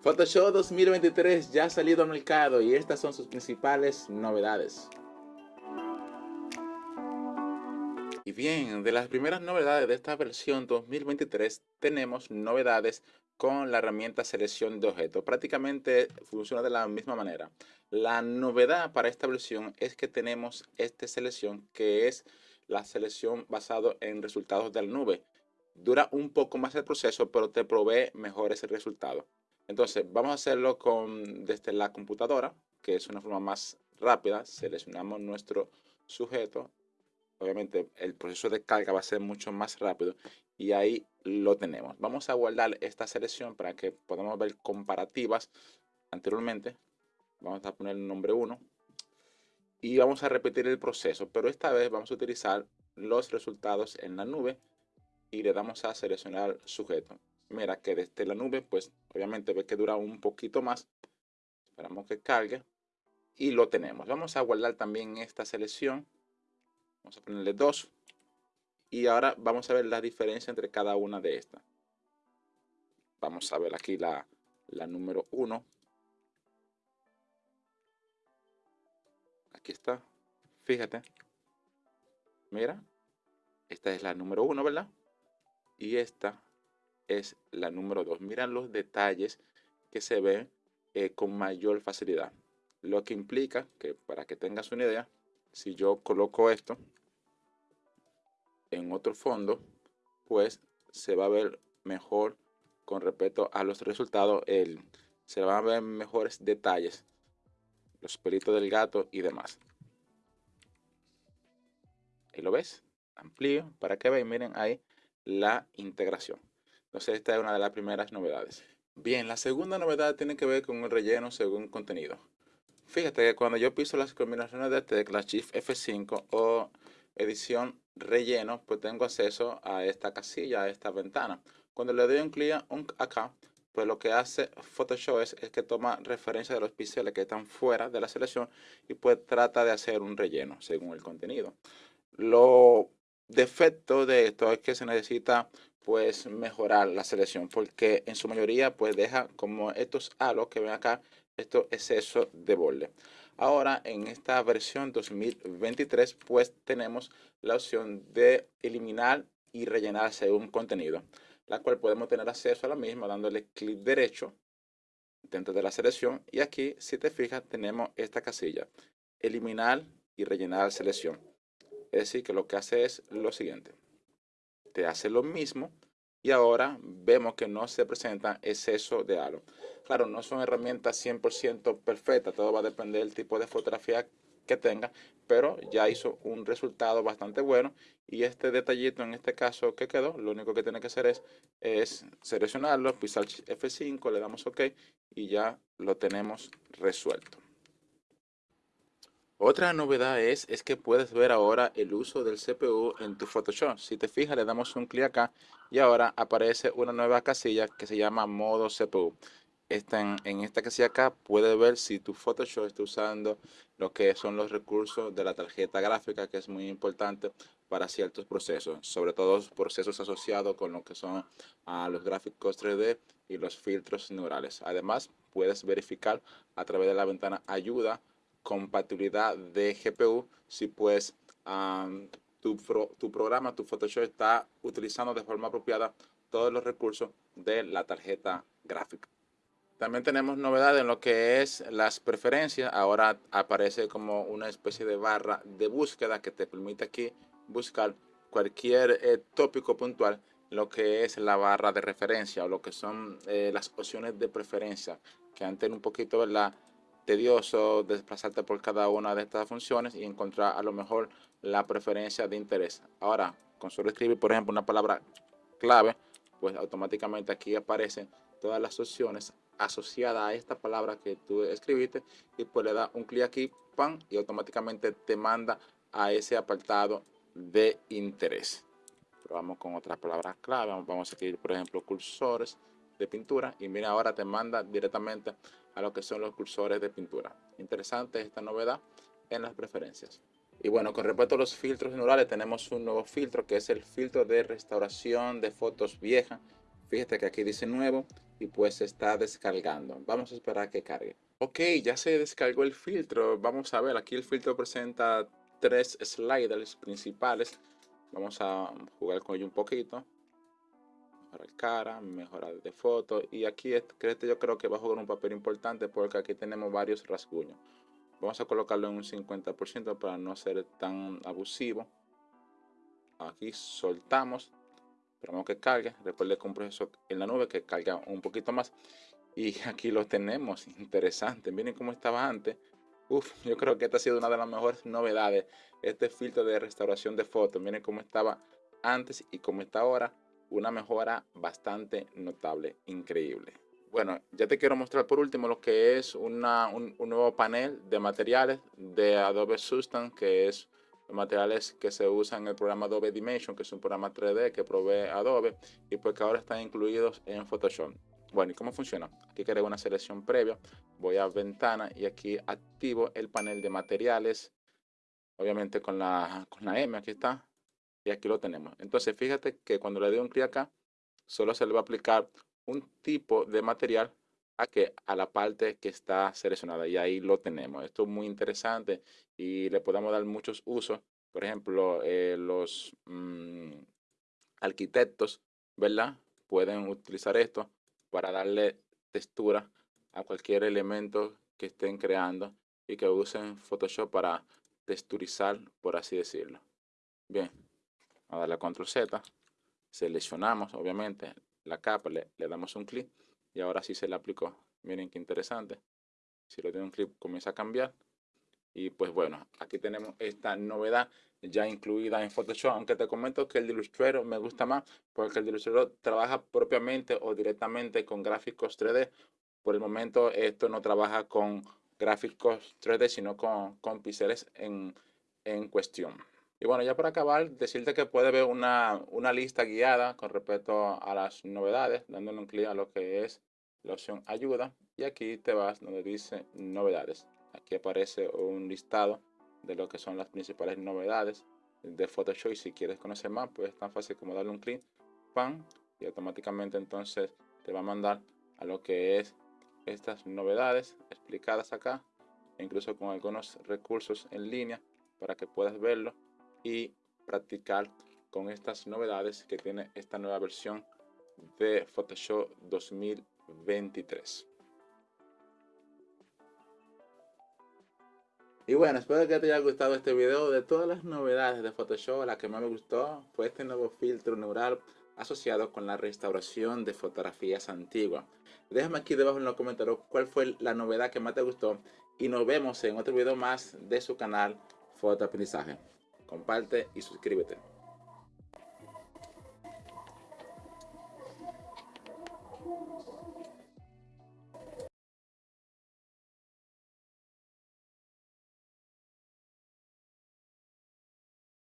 Photoshop 2023 ya ha salido al mercado y estas son sus principales novedades. Y bien, de las primeras novedades de esta versión 2023 tenemos novedades con la herramienta selección de objetos. Prácticamente funciona de la misma manera. La novedad para esta versión es que tenemos esta selección que es la selección basado en resultados de la nube. Dura un poco más el proceso, pero te provee mejores resultados. Entonces, vamos a hacerlo con, desde la computadora, que es una forma más rápida. Seleccionamos nuestro sujeto. Obviamente, el proceso de carga va a ser mucho más rápido y ahí lo tenemos. Vamos a guardar esta selección para que podamos ver comparativas anteriormente. Vamos a poner el nombre 1 y vamos a repetir el proceso, pero esta vez vamos a utilizar los resultados en la nube y le damos a seleccionar sujeto. Mira que desde la nube, pues obviamente ve que dura un poquito más. Esperamos que cargue y lo tenemos. Vamos a guardar también esta selección. Vamos a ponerle 2 y ahora vamos a ver la diferencia entre cada una de estas. Vamos a ver aquí la, la número 1 aquí está. Fíjate. Mira. Esta es la número uno, ¿verdad? Y esta es la número dos. Mira los detalles que se ven eh, con mayor facilidad. Lo que implica que, para que tengas una idea, si yo coloco esto en otro fondo, pues se va a ver mejor con respecto a los resultados. El, se van a ver mejores detalles los pelitos del gato y demás. Ahí lo ves, amplío para que vean, miren ahí la integración. Entonces esta es una de las primeras novedades. Bien, la segunda novedad tiene que ver con el relleno según contenido. Fíjate que cuando yo piso las combinaciones de teclas Shift F5 o edición relleno, pues tengo acceso a esta casilla, a esta ventana. Cuando le doy un clic acá, pues lo que hace Photoshop es, que toma referencia de los píxeles que están fuera de la selección y pues trata de hacer un relleno según el contenido. Lo defecto de esto es que se necesita pues mejorar la selección porque en su mayoría pues deja como estos halos que ven acá, estos excesos de borde. Ahora en esta versión 2023 pues tenemos la opción de eliminar y rellenar según contenido la cual podemos tener acceso a la misma dándole clic derecho dentro de la selección y aquí si te fijas tenemos esta casilla eliminar y rellenar selección es decir que lo que hace es lo siguiente te hace lo mismo y ahora vemos que no se presenta exceso de halo claro no son herramientas 100% perfectas todo va a depender del tipo de fotografía que tenga, pero ya hizo un resultado bastante bueno y este detallito en este caso que quedó, lo único que tiene que hacer es, es seleccionarlo, pisar F5, le damos OK y ya lo tenemos resuelto. Otra novedad es, es que puedes ver ahora el uso del CPU en tu Photoshop. Si te fijas, le damos un clic acá y ahora aparece una nueva casilla que se llama modo CPU en, esta casilla acá puedes ver si tu Photoshop está usando lo que son los recursos de la tarjeta gráfica, que es muy importante para ciertos procesos, sobre todo procesos asociados con lo que son a los gráficos 3D y los filtros neurales. Además, puedes verificar a través de la ventana ayuda, compatibilidad de GPU, si pues tu, tu programa, tu Photoshop está utilizando de forma apropiada todos los recursos de la tarjeta gráfica. También tenemos novedades en lo que es las preferencias. Ahora aparece como una especie de barra de búsqueda que te permite aquí buscar cualquier eh, tópico puntual, lo que es la barra de referencia o lo que son eh, las opciones de preferencia, que antes un poquito ¿verdad? Tedioso desplazarte por cada una de estas funciones y encontrar a lo mejor la preferencia de interés. Ahora, con solo escribir, por ejemplo, una palabra clave, pues automáticamente aquí aparecen todas las opciones asociada a esta palabra que tú escribiste y pues le da un clic aquí, pan, y automáticamente te manda a ese apartado de interés. Probamos con otras palabras clave, vamos a escribir por ejemplo cursores de pintura y mira ahora te manda directamente a lo que son los cursores de pintura. Interesante esta novedad en las preferencias. Y bueno, con respecto a los filtros neurales tenemos un nuevo filtro que es el filtro de restauración de fotos viejas. Fíjate que aquí dice nuevo y pues está descargando. Vamos a esperar que cargue. Ok, ya se descargó el filtro. Vamos a ver, aquí el filtro presenta tres sliders principales. Vamos a jugar con ello un poquito. Mejorar cara, mejorar de foto. Y aquí este yo creo que va a jugar un papel importante porque aquí tenemos varios rasguños. Vamos a colocarlo en un 50% para no ser tan abusivo. Aquí soltamos. Esperamos que cargue. Recuerde que un proceso en la nube que carga un poquito más. Y aquí lo tenemos. Interesante. Miren cómo estaba antes. Uf, yo creo que esta ha sido una de las mejores novedades. Este filtro de restauración de fotos. Miren cómo estaba antes y cómo está ahora. Una mejora bastante notable. Increíble. Bueno, ya te quiero mostrar por último lo que es un, nuevo panel de materiales de Adobe Substance, que es materiales que se usan en el programa Adobe Dimension, que es un programa 3D que provee Adobe y pues que ahora están incluidos en Photoshop. Bueno, ¿y cómo funciona? Aquí creo una selección previa, voy a ventana y aquí activo el panel de materiales, obviamente con la, con la M, aquí está, aquí lo tenemos. Entonces, fíjate que cuando le doy un clic acá, solo se le va a aplicar un tipo de material a, que, a la parte que está seleccionada y ahí lo tenemos. Esto es muy interesante y le podemos dar muchos usos. Por ejemplo, eh, los mm, arquitectos, ¿verdad? Pueden utilizar esto para darle textura a cualquier elemento que estén creando y que usen Photoshop para texturizar, por así decirlo. Bien, a darle Control Z, seleccionamos obviamente la capa, le, damos un clic y ahora sí se le aplicó. Miren qué interesante. Si lo doy un clic comienza a cambiar. Y pues bueno, aquí tenemos esta novedad ya incluida en Photoshop, aunque te comento que el de me gusta más porque el de Illustrator trabaja propiamente o directamente con gráficos 3D. Por el momento esto no trabaja con gráficos 3D, sino con, con píxeles en, en cuestión. Y bueno, ya para acabar, decirte que puedes ver una, lista guiada con respecto a las novedades, dándole un clic a lo que es la opción ayuda. Y aquí te vas donde dice novedades. Aquí aparece un listado de lo que son las principales novedades de Photoshop. Y si quieres conocer más, pues es tan fácil como darle un clic, pan, y automáticamente entonces te va a mandar a lo que es estas novedades explicadas acá, incluso con algunos recursos en línea para que puedas verlo y practicar con estas novedades que tiene esta nueva versión de Photoshop 2023. Y bueno, espero que te haya gustado este video. De todas las novedades de Photoshop, la que más me gustó fue este nuevo filtro neural asociado con la restauración de fotografías antiguas. Déjame aquí debajo en los comentarios cuál fue la novedad que más te gustó y nos vemos en otro video más de su canal Fotoaprendizaje comparte y suscríbete.